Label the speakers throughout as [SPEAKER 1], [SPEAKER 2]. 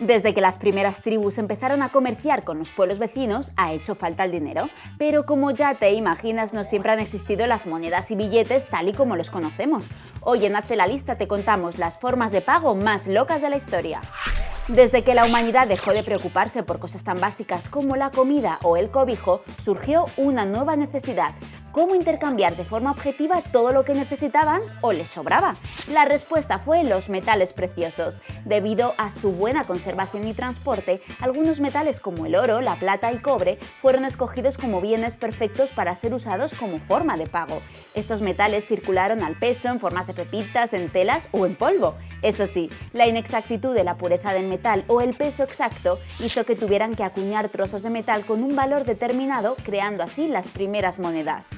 [SPEAKER 1] Desde que las primeras tribus empezaron a comerciar con los pueblos vecinos, ha hecho falta el dinero, pero como ya te imaginas, no siempre han existido las monedas y billetes tal y como los conocemos. Hoy en Hazte la Lista te contamos las formas de pago más locas de la historia. Desde que la humanidad dejó de preocuparse por cosas tan básicas como la comida o el cobijo, surgió una nueva necesidad, cómo intercambiar de forma objetiva todo lo que necesitaban o les sobraba. La respuesta fue los metales preciosos. Debido a su buena conservación y transporte, algunos metales como el oro, la plata y cobre fueron escogidos como bienes perfectos para ser usados como forma de pago. Estos metales circularon al peso en formas de pepitas, en telas o en polvo. Eso sí, la inexactitud de la pureza del metal o el peso exacto hizo que tuvieran que acuñar trozos de metal con un valor determinado, creando así las primeras monedas.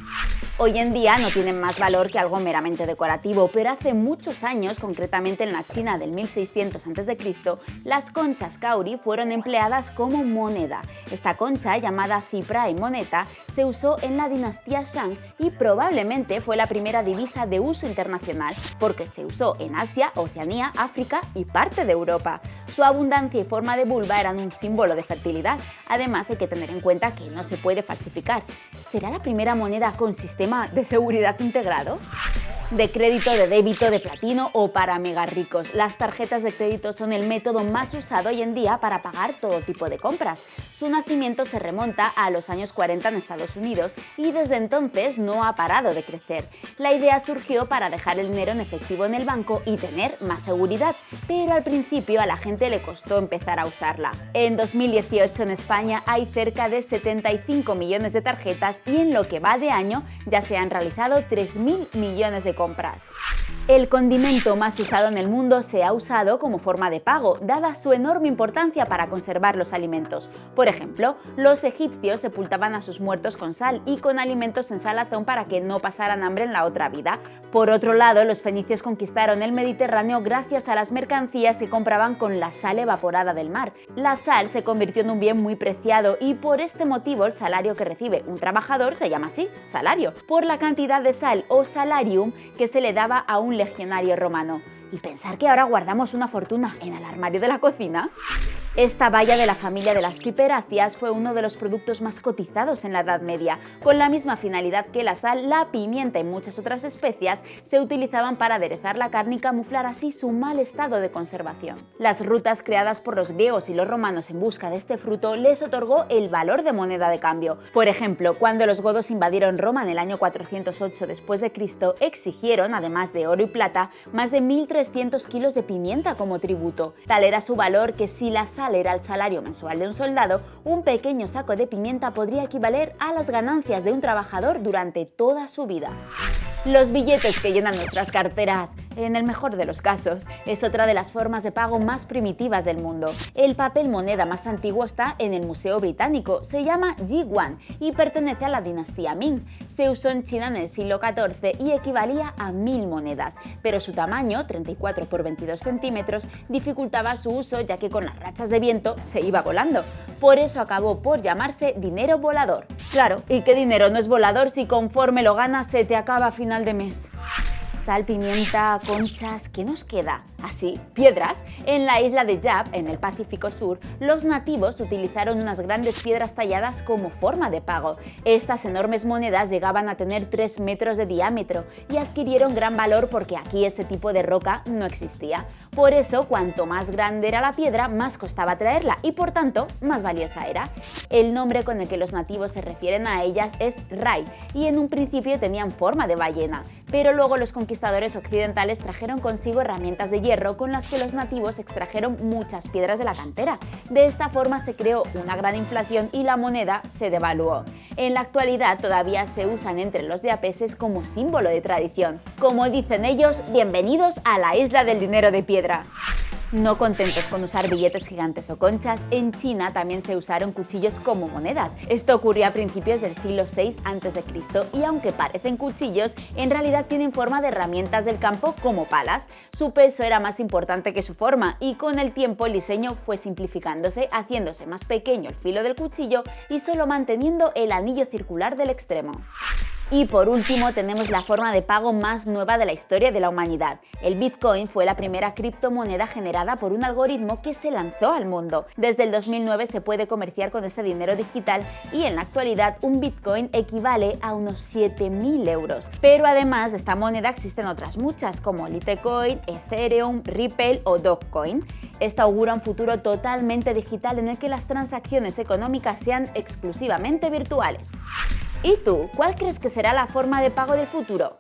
[SPEAKER 1] Hoy en día no tienen más valor que algo meramente decorativo, pero hace muchos años, concretamente en la China del 1600 a.C., las conchas kauri fueron empleadas como moneda. Esta concha, llamada cipra y moneta, se usó en la dinastía Shang y probablemente fue la primera divisa de uso internacional, porque se usó en Asia, Oceanía, África y parte de Europa. Su abundancia y forma de vulva eran un símbolo de fertilidad. Además, hay que tener en cuenta que no se puede falsificar. ¿Será la primera moneda con sistema de seguridad integrado? De crédito, de débito, de platino o para mega ricos. Las tarjetas de crédito son el método más usado hoy en día para pagar todo tipo de compras. Su nacimiento se remonta a los años 40 en Estados Unidos y desde entonces no ha parado de crecer. La idea surgió para dejar el dinero en efectivo en el banco y tener más seguridad, pero al principio a la gente le costó empezar a usarla. En 2018 en España hay cerca de 75 millones de tarjetas y en lo que va de año ya se han realizado 3.000 millones de compras. El condimento más usado en el mundo se ha usado como forma de pago, dada su enorme importancia para conservar los alimentos. Por ejemplo, los egipcios sepultaban a sus muertos con sal y con alimentos en salazón para que no pasaran hambre en la otra vida. Por otro lado, los fenicios conquistaron el Mediterráneo gracias a las mercancías que compraban con la sal evaporada del mar. La sal se convirtió en un bien muy preciado y por este motivo el salario que recibe un trabajador se llama así, salario, por la cantidad de sal o salarium que se le daba a un legionario romano. ¿Y pensar que ahora guardamos una fortuna en el armario de la cocina? Esta valla de la familia de las piperáceas fue uno de los productos más cotizados en la Edad Media. Con la misma finalidad que la sal, la pimienta y muchas otras especias se utilizaban para aderezar la carne y camuflar así su mal estado de conservación. Las rutas creadas por los griegos y los romanos en busca de este fruto les otorgó el valor de moneda de cambio. Por ejemplo, cuando los godos invadieron Roma en el año 408 después de Cristo, exigieron, además de oro y plata, más de 1.300 kilos de pimienta como tributo. Tal era su valor que si la era el salario mensual de un soldado, un pequeño saco de pimienta podría equivaler a las ganancias de un trabajador durante toda su vida. Los billetes que llenan nuestras carteras, en el mejor de los casos, es otra de las formas de pago más primitivas del mundo. El papel moneda más antiguo está en el Museo Británico, se llama Ji-Wan y pertenece a la dinastía Ming. Se usó en China en el siglo XIV y equivalía a mil monedas, pero su tamaño, 34 por 22 centímetros, dificultaba su uso ya que con las rachas de viento se iba volando. Por eso acabó por llamarse dinero volador. Claro, ¿y qué dinero no es volador si conforme lo ganas se te acaba a final de mes? Sal, pimienta, conchas, ¿qué nos queda? Así, piedras. En la isla de Yap, en el Pacífico Sur, los nativos utilizaron unas grandes piedras talladas como forma de pago. Estas enormes monedas llegaban a tener 3 metros de diámetro y adquirieron gran valor porque aquí ese tipo de roca no existía. Por eso, cuanto más grande era la piedra, más costaba traerla y por tanto, más valiosa era. El nombre con el que los nativos se refieren a ellas es Rai y en un principio tenían forma de ballena, pero luego los conquistadores occidentales trajeron consigo herramientas de hierro con las que los nativos extrajeron muchas piedras de la cantera. De esta forma se creó una gran inflación y la moneda se devaluó. En la actualidad todavía se usan entre los yapeses como símbolo de tradición. Como dicen ellos, bienvenidos a la isla del dinero de piedra. No contentos con usar billetes gigantes o conchas, en China también se usaron cuchillos como monedas. Esto ocurrió a principios del siglo VI a.C. y aunque parecen cuchillos, en realidad tienen forma de herramientas del campo como palas. Su peso era más importante que su forma y con el tiempo el diseño fue simplificándose, haciéndose más pequeño el filo del cuchillo y solo manteniendo el anillo circular del extremo. Y por último tenemos la forma de pago más nueva de la historia de la humanidad. El Bitcoin fue la primera criptomoneda generada por un algoritmo que se lanzó al mundo. Desde el 2009 se puede comerciar con este dinero digital y en la actualidad un Bitcoin equivale a unos 7.000 euros. Pero además de esta moneda existen otras muchas como Litecoin, Ethereum, Ripple o Dogecoin. Esto augura un futuro totalmente digital en el que las transacciones económicas sean exclusivamente virtuales. ¿Y tú, cuál crees que será la forma de pago del futuro?